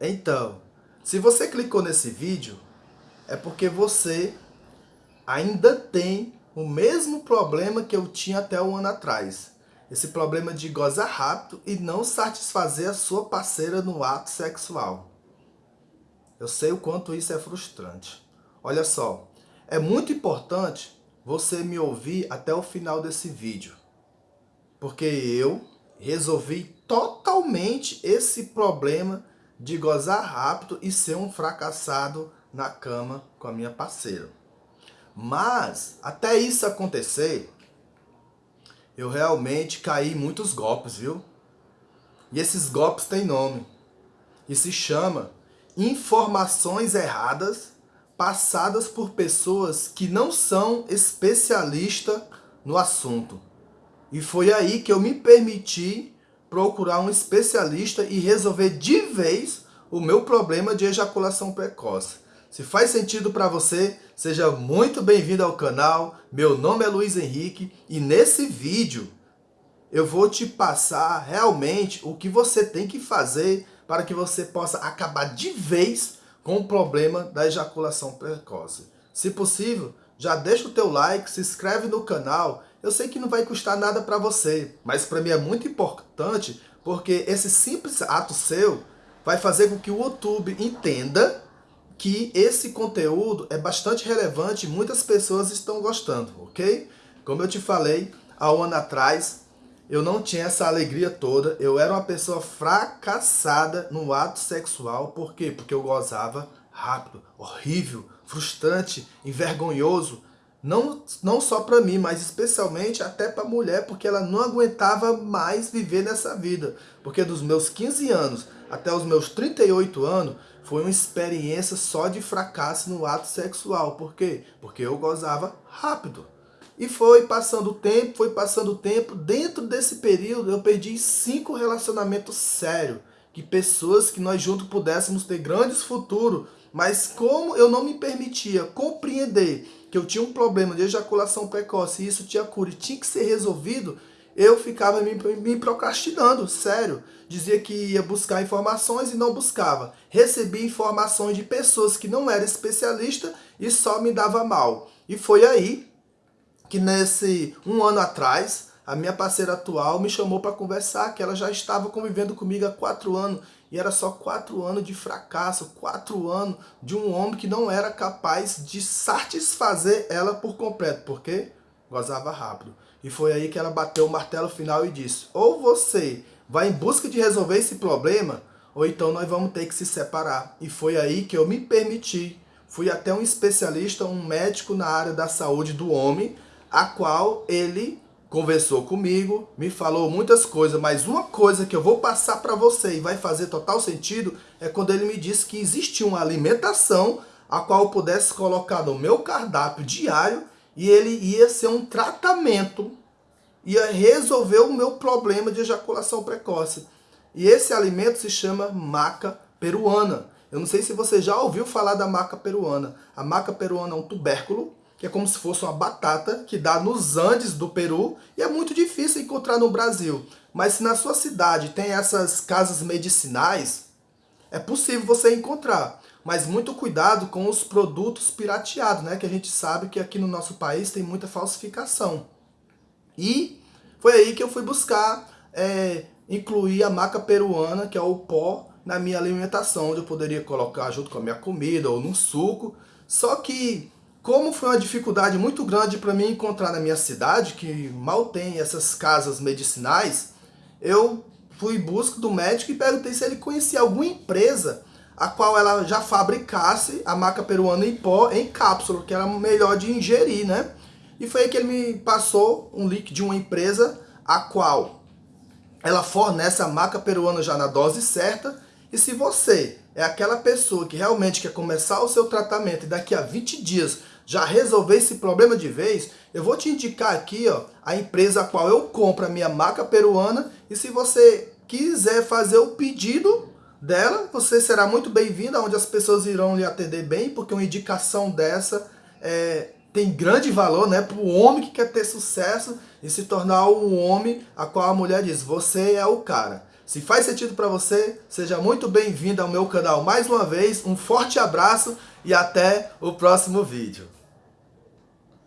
Então, se você clicou nesse vídeo, é porque você ainda tem o mesmo problema que eu tinha até um ano atrás. Esse problema de gozar rápido e não satisfazer a sua parceira no ato sexual. Eu sei o quanto isso é frustrante. Olha só, é muito importante você me ouvir até o final desse vídeo. Porque eu resolvi totalmente esse problema de gozar rápido e ser um fracassado na cama com a minha parceira. Mas, até isso acontecer, eu realmente caí muitos golpes, viu? E esses golpes têm nome. E se chama informações erradas passadas por pessoas que não são especialistas no assunto. E foi aí que eu me permiti procurar um especialista e resolver de vez o meu problema de ejaculação precoce. Se faz sentido para você, seja muito bem-vindo ao canal. Meu nome é Luiz Henrique e nesse vídeo eu vou te passar realmente o que você tem que fazer para que você possa acabar de vez com o problema da ejaculação precoce. Se possível, já deixa o teu like, se inscreve no canal. Eu sei que não vai custar nada para você, mas para mim é muito importante porque esse simples ato seu vai fazer com que o YouTube entenda que esse conteúdo é bastante relevante e muitas pessoas estão gostando, ok? Como eu te falei, há um ano atrás, eu não tinha essa alegria toda, eu era uma pessoa fracassada no ato sexual, por quê? Porque eu gozava rápido, horrível, frustrante, envergonhoso, não, não só para mim, mas especialmente até para mulher, porque ela não aguentava mais viver nessa vida. Porque dos meus 15 anos até os meus 38 anos, foi uma experiência só de fracasso no ato sexual. Por quê? Porque eu gozava rápido. E foi passando o tempo, foi passando o tempo. Dentro desse período, eu perdi cinco relacionamentos sérios. Que pessoas que nós juntos pudéssemos ter grandes futuros. Mas como eu não me permitia compreender que eu tinha um problema de ejaculação precoce e isso tinha cura e tinha que ser resolvido, eu ficava me, me procrastinando, sério. Dizia que ia buscar informações e não buscava. Recebia informações de pessoas que não eram especialistas e só me dava mal. E foi aí que nesse um ano atrás, a minha parceira atual me chamou para conversar, que ela já estava convivendo comigo há quatro anos. E era só quatro anos de fracasso, quatro anos de um homem que não era capaz de satisfazer ela por completo. Por quê? Gozava rápido. E foi aí que ela bateu o martelo final e disse, ou você vai em busca de resolver esse problema, ou então nós vamos ter que se separar. E foi aí que eu me permiti. Fui até um especialista, um médico na área da saúde do homem, a qual ele conversou comigo, me falou muitas coisas, mas uma coisa que eu vou passar para você e vai fazer total sentido é quando ele me disse que existia uma alimentação a qual eu pudesse colocar no meu cardápio diário e ele ia ser um tratamento, ia resolver o meu problema de ejaculação precoce. E esse alimento se chama maca peruana. Eu não sei se você já ouviu falar da maca peruana. A maca peruana é um tubérculo, que é como se fosse uma batata, que dá nos Andes do Peru, e é muito difícil encontrar no Brasil. Mas se na sua cidade tem essas casas medicinais, é possível você encontrar. Mas muito cuidado com os produtos pirateados, né? Que a gente sabe que aqui no nosso país tem muita falsificação. E foi aí que eu fui buscar é, incluir a maca peruana, que é o pó, na minha alimentação, onde eu poderia colocar junto com a minha comida ou no suco. Só que, como foi uma dificuldade muito grande para mim encontrar na minha cidade, que mal tem essas casas medicinais, eu fui em busca do médico e perguntei se ele conhecia alguma empresa a qual ela já fabricasse a maca peruana em pó em cápsula, que era melhor de ingerir, né? E foi aí que ele me passou um link de uma empresa a qual ela fornece a maca peruana já na dose certa. E se você é aquela pessoa que realmente quer começar o seu tratamento e daqui a 20 dias já resolver esse problema de vez, eu vou te indicar aqui ó, a empresa a qual eu compro a minha maca peruana. E se você quiser fazer o pedido, dela, você será muito bem-vindo, onde as pessoas irão lhe atender bem, porque uma indicação dessa é, tem grande valor né, para o homem que quer ter sucesso e se tornar um homem a qual a mulher diz, você é o cara. Se faz sentido para você, seja muito bem-vindo ao meu canal mais uma vez. Um forte abraço e até o próximo vídeo.